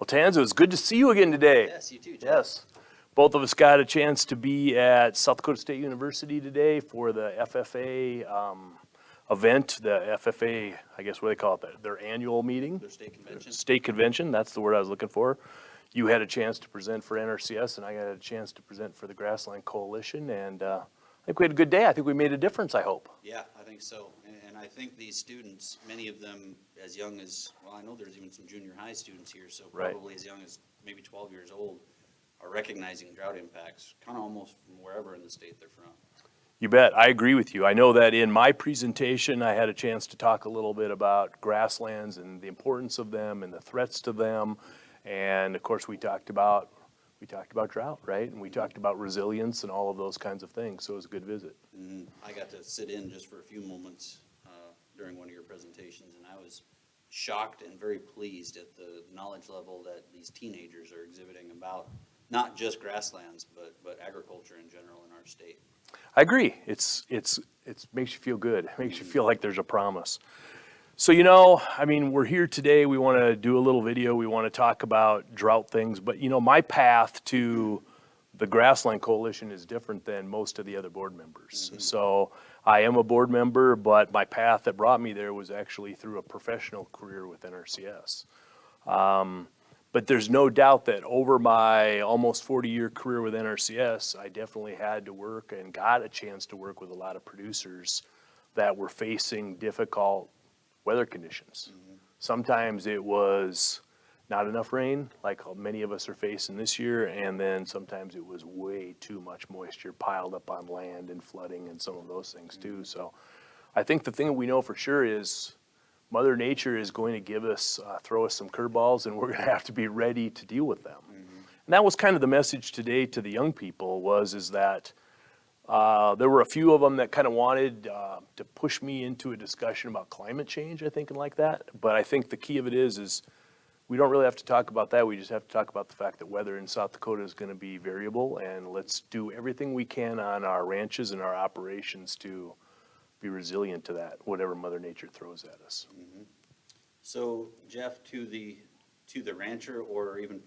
Well, Tanza, it's good to see you again today. Yes, you too, Jeff. Yes. Both of us got a chance to be at South Dakota State University today for the FFA um, event, the FFA, I guess what do they call it, their- their annual meeting. Their state convention. State convention, that's the word I was looking for. You had a chance to present for NRCS and I got a chance to present for the Grassland Coalition and uh, I think we had a good day. I think we made a difference, I hope. Yeah, I think so. And, and I think these students, many of them as young as, well, I know there's even some junior high students here, so Right. probably as young as maybe twelve years old, are recognizing drought impacts, kind of almost from wherever in the state they're from. You bet. I agree with you. I know that in my presentation, I had a chance to talk a little bit about grasslands and the importance of them and the threats to them. And of course, we talked about, we talked about drought, right? And we mm-hmm. talked about resilience and all of those kinds of things. So it was a good visit. And I got to sit in just for a few moments uh, during one of your presentations, and I was shocked and very pleased at the knowledge level that these teenagers are exhibiting about not just grasslands, but, but agriculture in general in our state. I agree. It's, it's, it's, makes you feel good. It makes you mm-hmm. feel like there's a promise. So, you know, I mean, we're here today. We want to do a little video. We want to talk about drought things. But, you know, my path to the Grassland Coalition is different than most of the other board members. So I am a board member, but my path that brought me there was actually through a professional career with NRCS. Um, but there's no doubt that over my almost 40-year career with NRCS, I definitely had to work and got a chance to work with a lot of producers that were facing difficult weather conditions. Mm-hmm. Sometimes it was not enough rain, like many of us are facing this year, and then sometimes it was way too much moisture piled up on land and flooding and some of those things too. Mm-hmm. So I think the thing that we know for sure is Mother Nature is going to give us, uh, throw us some curveballs, and we're going to have to be ready to deal with them. Mm-hmm. And that was kind of the message today to the young people was is that uh, there were a few of them that kind of wanted uh, to push me into a discussion about climate change, I think, and like that. But I think the key of it is, is we don't really have to talk about that. We just have to talk about the fact that weather in South Dakota is going to be variable, and let's do everything we can on our ranches and our operations to be resilient to that, whatever Mother Nature throws at us. So Jeff, to the, to the rancher or even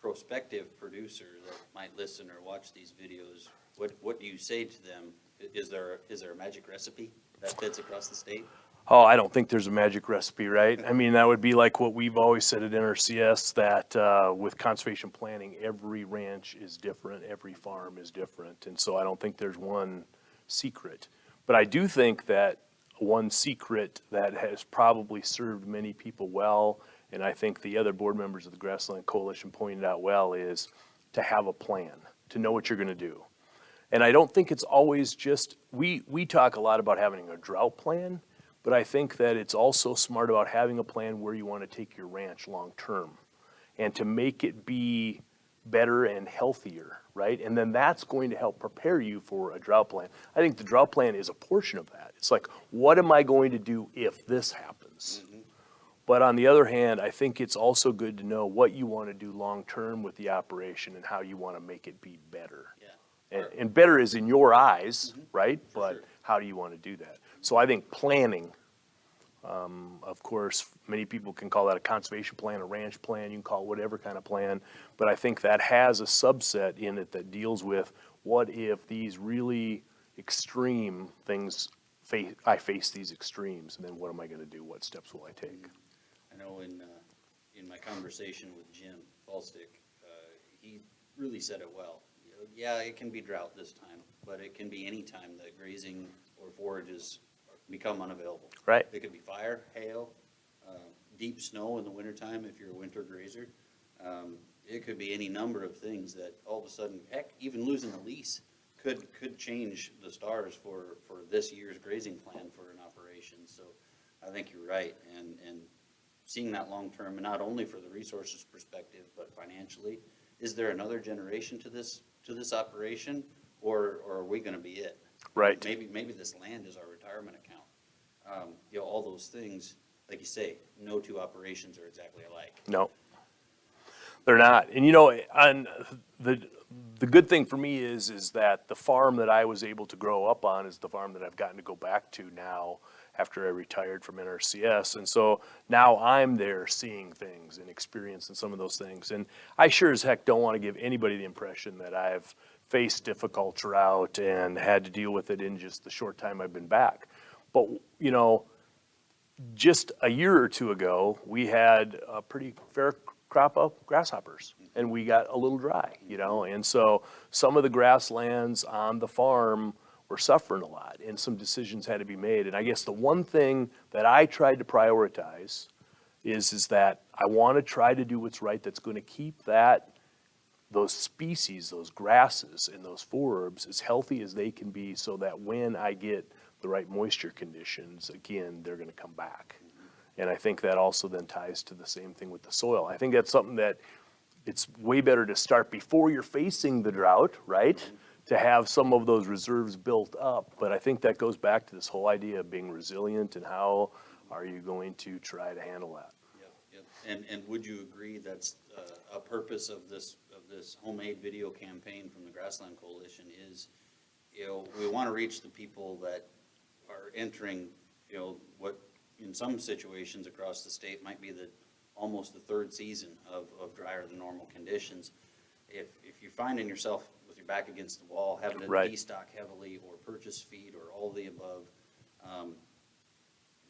prospective producer that might listen or watch these videos, what, what do you say to them? Is there, is there a magic recipe that fits across the state? Oh, I don't think there's a magic recipe, right? I mean, that would be like what we've always said at NRCS, that uh, with conservation planning, every ranch is different, every farm is different. And so I don't think there's one secret. But I do think that one secret that has probably served many people well, and I think the other board members of the Grassland Coalition pointed out well, is to have a plan, to know what you're going to do. And I don't think it's always just, we, we talk a lot about having a drought plan, but I think that it's also smart about having a plan where you want to take your ranch long-term and to make it be better and healthier, right? And then that's going to help prepare you for a drought plan. I think the drought plan is a portion of that. It's like, what am I going to do if this happens? But on the other hand, I think it's also good to know what you want to do long-term with the operation and how you want to make it be better. Yeah. And, and better is in your eyes, right? For But sure. how do you want to do that? So I think planning, um, of course, many people can call that a conservation plan, a ranch plan, you can call it whatever kind of plan. But I think that has a subset in it that deals with what if these really extreme things face, I face these extremes, and then what am I gonna do? What steps will I take? I know in, uh, in my conversation with Jim Faulstich, uh, he really said it well. You know, Yeah, it can be drought this time, but it can be any time that grazing or forages become unavailable. Right. It could be fire, hail, uh, deep snow in the wintertime if you're a winter grazer. Um, It could be any number of things that all of a sudden, heck, even losing a lease could, could change the stars for, for this year's grazing plan for an operation. So I think you're right, and, and seeing that long-term, and not only for the resources perspective, but financially. Is there another generation to this, to this operation, or, or are we gonna be it? Right. Maybe, maybe this land is our retirement account. Um, you know, all those things, like you say, no two operations are exactly alike. No. They're not. And you know, on the, the good thing for me is, is that the farm that I was able to grow up on is the farm that I've gotten to go back to now after I retired from NRCS. And so now I'm there seeing things and experiencing some of those things. And I sure as heck don't want to give anybody the impression that I've faced difficult drought and had to deal with it in just the short time I've been back. But, you know, just a year or two ago, we had a pretty fair crop of grasshoppers and we got a little dry, you know? And so some of the grasslands on the farm were suffering a lot and some decisions had to be made. And I guess the one thing that I tried to prioritize is, is that I want to try to do what's right that's going to keep that, those species, those grasses and those forbs as healthy as they can be so that when I get the right moisture conditions, again, they're going to come back. And I think that also then ties to the same thing with the soil. I think that's something that it's way better to start before you're facing the drought, right? To have some of those reserves built up. But I think that goes back to this whole idea of being resilient and how are you going to try to handle that? Yep, yep. And, and would you agree that's uh, a purpose of this, of this homemade video campaign from the Grassland Coalition is, you know, we want to reach the people that are entering, you know, what in some situations across the state might be the, almost the third season of, of drier than normal conditions. If, if you're finding yourself back against the wall, having to Right. destock heavily or purchase feed or all the above, um,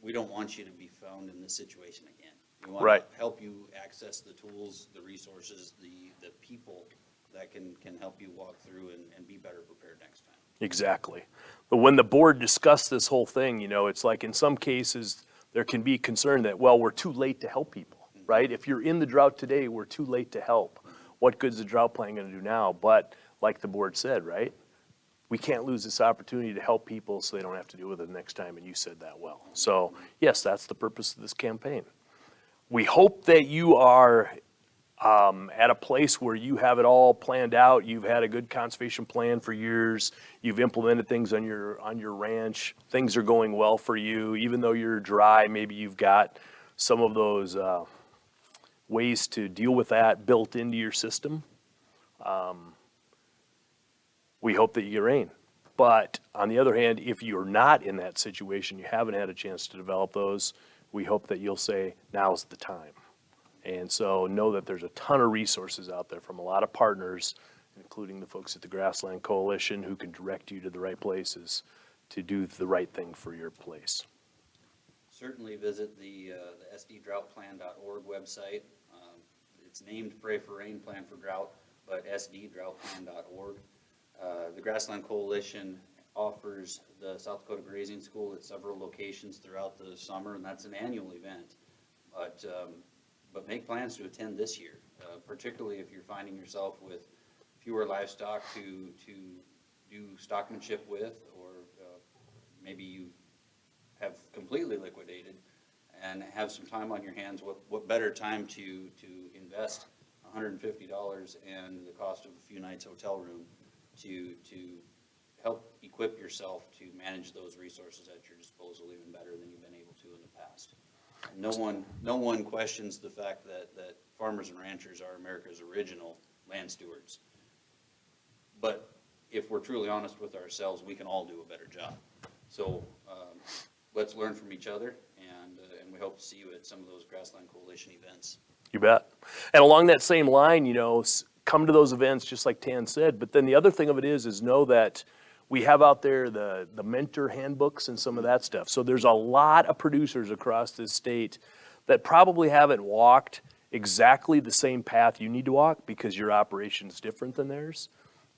we don't want you to be found in this situation again. We want Right. to help you access the tools, the resources, the, the people that can, can help you walk through and, and be better prepared next time. Exactly. But when the board discussed this whole thing, you know, it's like in some cases, there can be concern that, well, we're too late to help people, right? If you're in the drought today, we're too late to help. What good's the drought plan gonna do now? But like the board said, right? We can't lose this opportunity to help people so they don't have to deal with it next time, and you said that well. So, yes, that's the purpose of this campaign. We hope that you are um, at a place where you have it all planned out, you've had a good conservation plan for years, you've implemented things on your, on your ranch, things are going well for you, even though you're dry, maybe you've got some of those, uh, ways to deal with that built into your system. Um, We hope that you get rain. But on the other hand, if you're not in that situation, you haven't had a chance to develop those, we hope that you'll say, now's the time. And so know that there's a ton of resources out there from a lot of partners, including the folks at the Grassland Coalition who can direct you to the right places to do the right thing for your place. Certainly visit the, uh, the sddroughtplan.org website. Um, It's named Pray for Rain Plan for Drought, but sddroughtplan.org. Uh, The Grassland Coalition offers the South Dakota Grazing School at several locations throughout the summer, and that's an annual event. But, um, but make plans to attend this year, uh, particularly if you're finding yourself with fewer livestock to, to do stockmanship with, or uh, maybe you have completely liquidated and have some time on your hands, what, what better time to, to invest hundred and fifty dollars and the cost of a few nights hotel room to, to help equip yourself to manage those resources at your disposal even better than you've been able to in the past. No one, no one questions the fact that, that farmers and ranchers are America's original land stewards. But if we're truly honest with ourselves, we can all do a better job. So, um, let's learn from each other, and, uh, and we hope to see you at some of those Grassland Coalition events. You bet. And along that same line, you know, come to those events, just like Tan said. But then the other thing of it is, is know that we have out there the, the mentor handbooks and some of that stuff. So there's a lot of producers across this state that probably haven't walked exactly the same path you need to walk because your operation's different than theirs,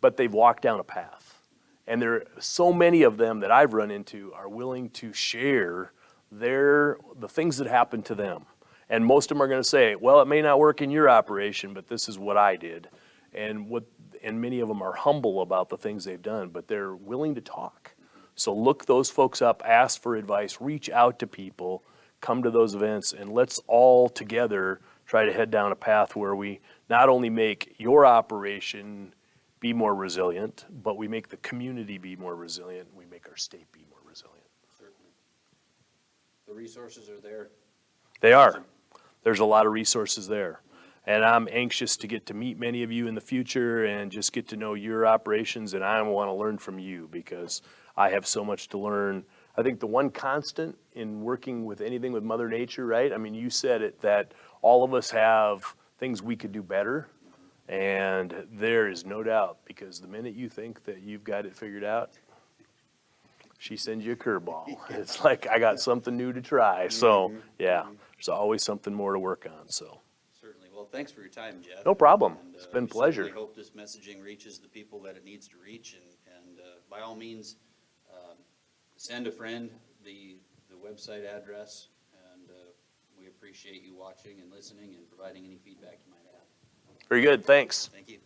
but they've walked down a path. And there, are so many of them that I've run into are willing to share their, the things that happened to them. And most of them are gonna say, well, it may not work in your operation, but this is what I did. And what, and many of them are humble about the things they've done, but they're willing to talk. So look those folks up, ask for advice, reach out to people, come to those events, and let's all together try to head down a path where we not only make your operation be more resilient, but we make the community be more resilient, we make our state be more resilient. Certainly. The resources are there. They are. There's a lot of resources there. And I'm anxious to get to meet many of you in the future and just get to know your operations. And I want to learn from you because I have so much to learn. I think the one constant in working with anything with Mother Nature, right? I mean, you said it that all of us have things we could do better. And there is no doubt because the minute you think that you've got it figured out, she sends you a curveball. It's like, I got something new to try. So, mm-hmm. yeah, mm-hmm. there's always something more to work on. So, thanks for your time, Jeff. No problem. And, It's uh, been we pleasure. certainly hope this messaging reaches the people that it needs to reach, and, and uh, by all means, um, send a friend the, the website address, and uh, we appreciate you watching and listening and providing any feedback you might have. very good. Thanks. Thank you.